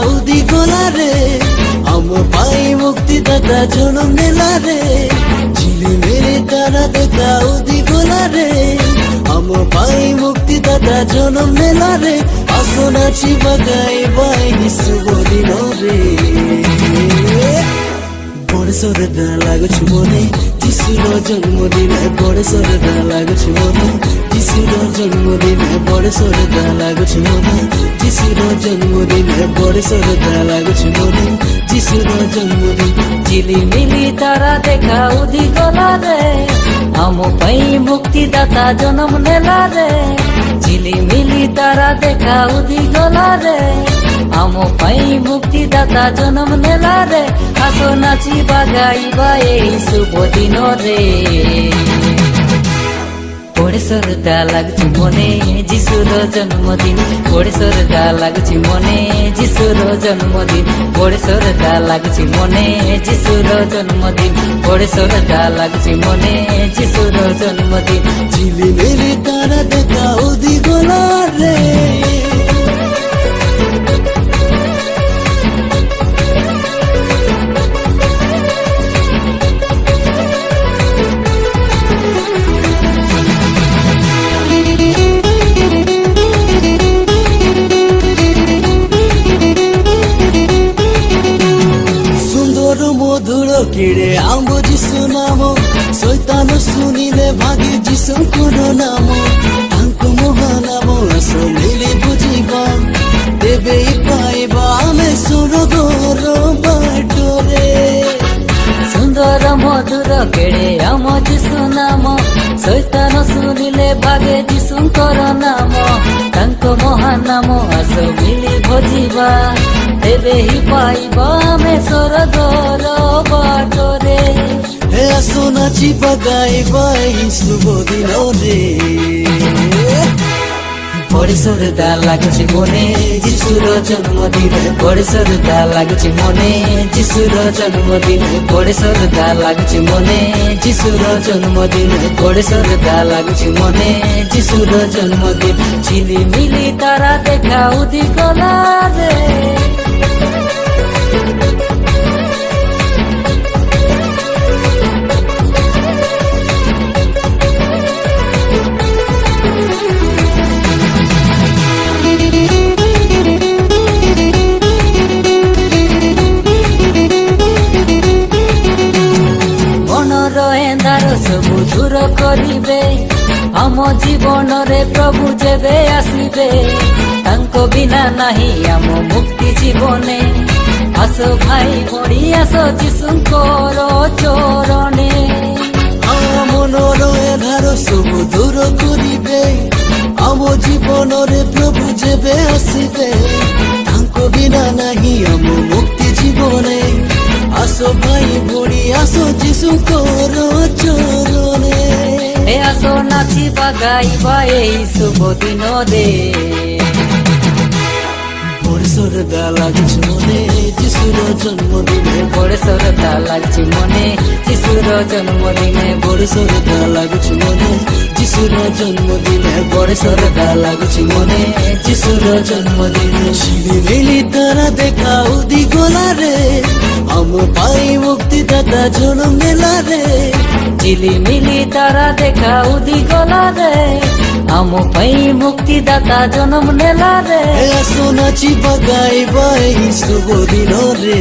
দাউদি গোলা রে আম পাই মুক্তি দাতা জন মেলা রে ঝিলি মেরে তারা দে দাউদি গোলা রে আম পাই মুক্তি দাতা জন মেলা রে আসন আছি বাগাই বাই নিসু রে বড় সরে লাগছু মনে যিশুর জন্মদিনে বড় সরে দা লাগছিল না যিশুর জন্মদিনে বড় সরে দা লাগছিল না যিশুর জন্মদিনে বড় সরে দা লাগছিল না যিশুর জন্মদিন ঝিলিমিলি তারা দেখা উদি গলা রে আম পাই মুক্তিদাতা জনম নেলা রে ঝিলিমিলি তারা দেখা উদি গলা রে আমো পাই দাতা জনম নেলা রে আসো নাচিবা গাইবা এই শুভ দিন রে ওড়ে সরদা লাগুছি মনে যিশুর জন্মদিন ওড়ে সরদা লাগুছি মনে যিশুর জন্মদিন ওড়ে সরদা লাগুছি মনে যিশুর জন্মদিন ওড়ে সরদা লাগুছি মনে যিশুর জন্মদিন ঝিলিমিলি তারা দেখা দিগলা রে ছেড়ে আমো যিসু নাম শৈতানো শুনিলে ভাগে যিসু কোন নাম তাঙ্কু মহানাম শুনিলে বুঝিব দেবে পাইবা আমি সুরগর বাটরে সুন্দর মধুর কেড়ে আমো যিসু নাম শৈতান শুনিলে ভাগে যিশুଙ୍କର ନାମ নাম ମହାନାମ মহানাম শুনিলে ଭଜିବା ତେବେ ହିଁ ପାଇବ ଆମେ ସରଦର ବାଟରେ ହେ ଆସ ନାଚିବା ଗାଇବା ଏହି ଶୁଭ ଦିନରେ বড় সরদা লাগছে মনে যিশুর জন্মদিন বড় সরদা লাগছে মনে যিশুর জন্মদিন বড় সরদা লাগছে মনে যিশুর জন্মদিন বড় সরদা লাগছে মনে যিশুর জন্মদিন ঝিলিমিলি তারা দেখা উদি কলা রে দূর করিবে আম জীবনরে প্রভু যেবে আসিবে তাঙ্ক বিনা নাহি আম মুক্তি জীবনে আস ভাই ভড়ি আস যিশুঙ্কর চরণে মনর এধার সবু দূর করিবে আম জীবনরে প্রভু যেবে আসিবে তাঙ্ক বিনা নাহি আম মুক্তি জীবনে আস ভাই ভড়ি আস যিশুঙ্কর চরণে নাচো নাচিবা গাইবা এই শুভ দিন রে সরদা লাগছে মনে যিশুর জন্মদিনে বড় সরদা লাগছে মনে যিশুর জন্মদিনে বড় সরদা লাগছে মনে যিশুর জন্মদিনে বড় সরদা লাগছে মনে যিশুর জন্মদিনে সিঁড়ি মিলি তারা দেখা উদি গোলা রে আম পাই মুক্তি দাদা জন্ম মেলা রে ঝিলিমিলি তারা দেখা উদি গলা রে আমো পাই মুক্তি দাতা জনম নেলা রে আসো নাচি বাগাই বাই শুভ দিন রে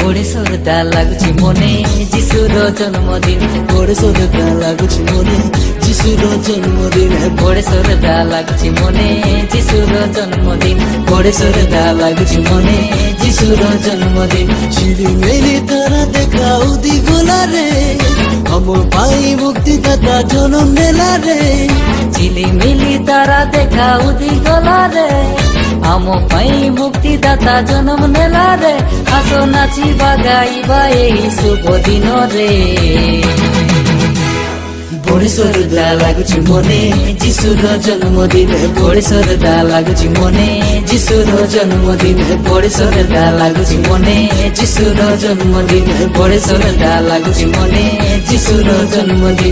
গোড়ে সরদা লাগুছি মনে যিশুর জন্মদিন গোড়ে সরদা লাগুছি মনে যিশুর জন্মদিন গোড়ে সরদা লাগুছি মনে যিশুর জন্মদিন গোড়ে সরদা লাগুছি মনে শিশুরা শিশুর জন্মদিন মেলি তারা দেখা উদি গোলা রে আমার পাই মুক্তি দাতা জনম মেলা রে মেলি তারা দেখা উদি গোলা রে আম পাই মুক্তি দাতা জনম নেলা রে আসো নাচি বাগাইবা এই শুভ দিন রে सर लागन्मदिन बढी सर डा लागु जन्मदिन मने जन्मदिन जन्मदिन